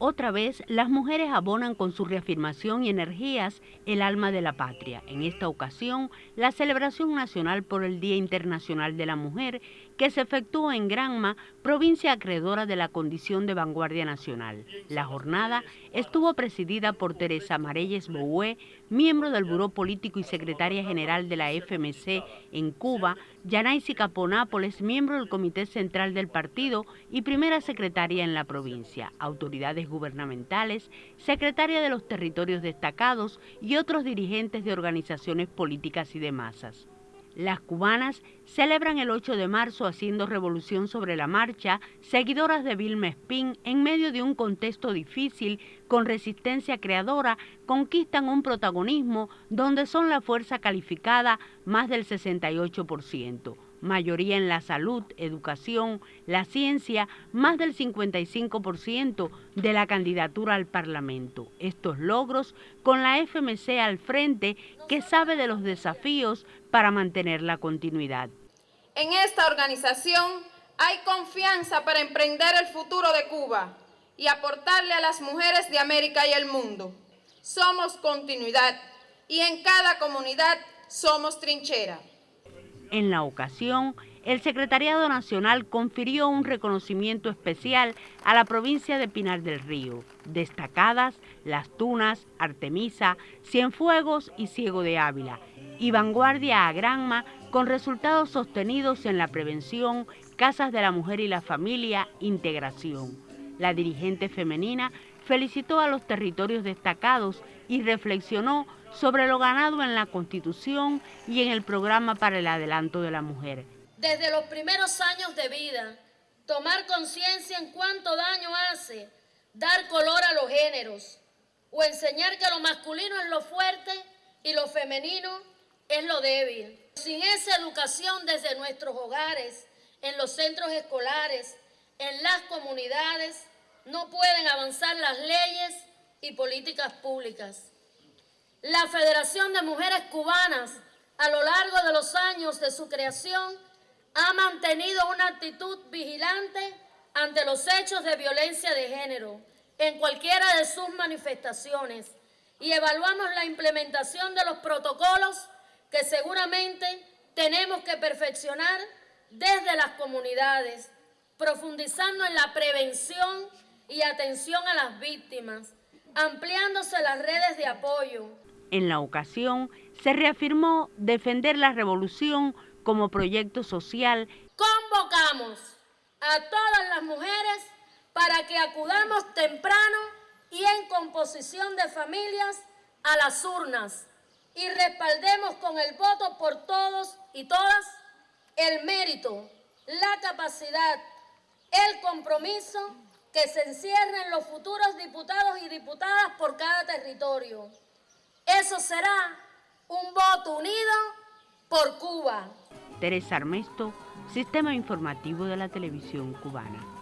Otra vez, las mujeres abonan con su reafirmación y energías el alma de la patria. En esta ocasión, la celebración nacional por el Día Internacional de la Mujer, que se efectuó en Granma, provincia acreedora de la condición de vanguardia nacional. La jornada estuvo presidida por Teresa Marelles Boué, miembro del Buró Político y secretaria general de la FMC en Cuba, Yanaisi Caponápoles, miembro del Comité Central del Partido y primera secretaria en la provincia, autoridades gubernamentales, secretaria de los territorios destacados y otros dirigentes de organizaciones políticas y de masas. Las cubanas celebran el 8 de marzo haciendo revolución sobre la marcha, seguidoras de Vilma Espín, en medio de un contexto difícil, con resistencia creadora, conquistan un protagonismo donde son la fuerza calificada más del 68% mayoría en la salud, educación, la ciencia, más del 55% de la candidatura al Parlamento. Estos logros con la FMC al frente que sabe de los desafíos para mantener la continuidad. En esta organización hay confianza para emprender el futuro de Cuba y aportarle a las mujeres de América y el mundo. Somos continuidad y en cada comunidad somos trinchera. En la ocasión, el Secretariado Nacional confirió un reconocimiento especial a la provincia de Pinar del Río, destacadas Las Tunas, Artemisa, Cienfuegos y Ciego de Ávila, y vanguardia a Granma con resultados sostenidos en la prevención, casas de la mujer y la familia, integración. La dirigente femenina felicitó a los territorios destacados y reflexionó sobre lo ganado en la Constitución y en el programa para el adelanto de la mujer. Desde los primeros años de vida, tomar conciencia en cuánto daño hace dar color a los géneros o enseñar que lo masculino es lo fuerte y lo femenino es lo débil. Sin esa educación desde nuestros hogares, en los centros escolares, en las comunidades, no pueden avanzar las leyes y políticas públicas. La Federación de Mujeres Cubanas, a lo largo de los años de su creación, ha mantenido una actitud vigilante ante los hechos de violencia de género en cualquiera de sus manifestaciones y evaluamos la implementación de los protocolos que seguramente tenemos que perfeccionar desde las comunidades, profundizando en la prevención y atención a las víctimas, ampliándose las redes de apoyo. En la ocasión se reafirmó defender la revolución como proyecto social. Convocamos a todas las mujeres para que acudamos temprano y en composición de familias a las urnas y respaldemos con el voto por todos y todas el mérito, la capacidad, el compromiso que se encierren los futuros diputados y diputadas por cada territorio. Eso será un voto unido por Cuba. Teresa Armesto, Sistema Informativo de la Televisión Cubana.